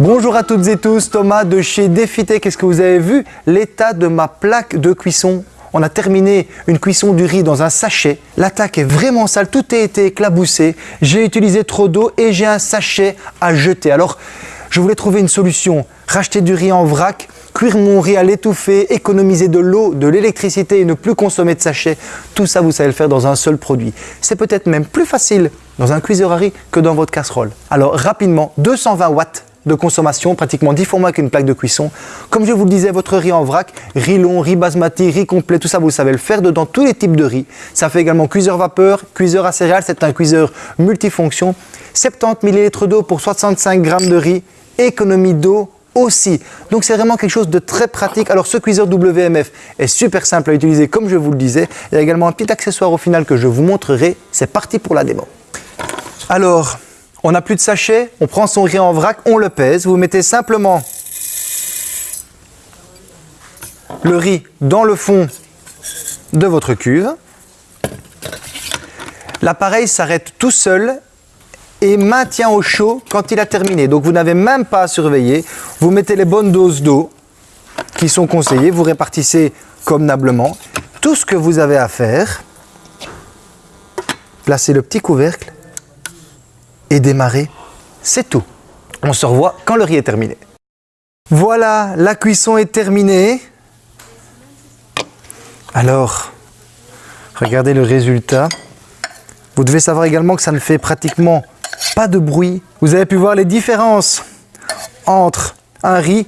Bonjour à toutes et tous, Thomas de chez Défité. Qu'est-ce que vous avez vu? L'état de ma plaque de cuisson. On a terminé une cuisson du riz dans un sachet. L'attaque est vraiment sale, tout a été éclaboussé. J'ai utilisé trop d'eau et j'ai un sachet à jeter. Alors, je voulais trouver une solution. Racheter du riz en vrac, cuire mon riz à l'étouffer, économiser de l'eau, de l'électricité et ne plus consommer de sachets. Tout ça, vous savez le faire dans un seul produit. C'est peut-être même plus facile dans un cuiseur à riz que dans votre casserole. Alors, rapidement, 220 watts de consommation, pratiquement 10 fois moins qu'une plaque de cuisson. Comme je vous le disais, votre riz en vrac, riz long, riz basmati, riz complet, tout ça vous savez le faire dedans tous les types de riz. Ça fait également cuiseur vapeur, cuiseur à céréales, c'est un cuiseur multifonction. 70 ml d'eau pour 65 g de riz, économie d'eau aussi. Donc c'est vraiment quelque chose de très pratique. Alors ce cuiseur WMF est super simple à utiliser comme je vous le disais. Il y a également un petit accessoire au final que je vous montrerai. C'est parti pour la démo. Alors, on n'a plus de sachet, on prend son riz en vrac, on le pèse. Vous mettez simplement le riz dans le fond de votre cuve. L'appareil s'arrête tout seul et maintient au chaud quand il a terminé. Donc vous n'avez même pas à surveiller. Vous mettez les bonnes doses d'eau qui sont conseillées, vous répartissez convenablement. Tout ce que vous avez à faire, placez le petit couvercle et démarrer, c'est tout. On se revoit quand le riz est terminé. Voilà, la cuisson est terminée. Alors, regardez le résultat. Vous devez savoir également que ça ne fait pratiquement pas de bruit. Vous avez pu voir les différences entre un riz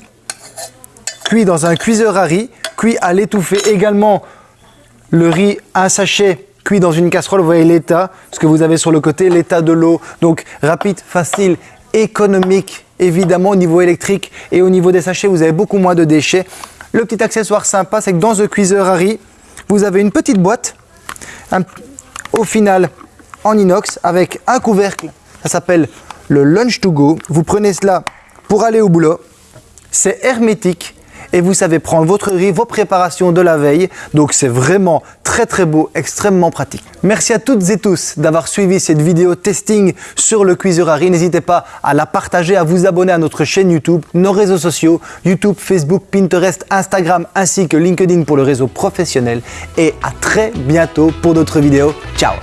cuit dans un cuiseur à riz, cuit à l'étouffée également le riz, un sachet dans une casserole, vous voyez l'état, ce que vous avez sur le côté, l'état de l'eau. Donc rapide, facile, économique, évidemment au niveau électrique et au niveau des sachets, vous avez beaucoup moins de déchets. Le petit accessoire sympa, c'est que dans ce cuiseur riz, vous avez une petite boîte, au final en inox, avec un couvercle, ça s'appelle le Lunch to Go. Vous prenez cela pour aller au boulot, c'est hermétique, et vous savez prendre votre riz, vos préparations de la veille. Donc c'est vraiment très très beau, extrêmement pratique. Merci à toutes et tous d'avoir suivi cette vidéo testing sur le cuiseur à riz. N'hésitez pas à la partager, à vous abonner à notre chaîne YouTube, nos réseaux sociaux, YouTube, Facebook, Pinterest, Instagram ainsi que LinkedIn pour le réseau professionnel. Et à très bientôt pour d'autres vidéos. Ciao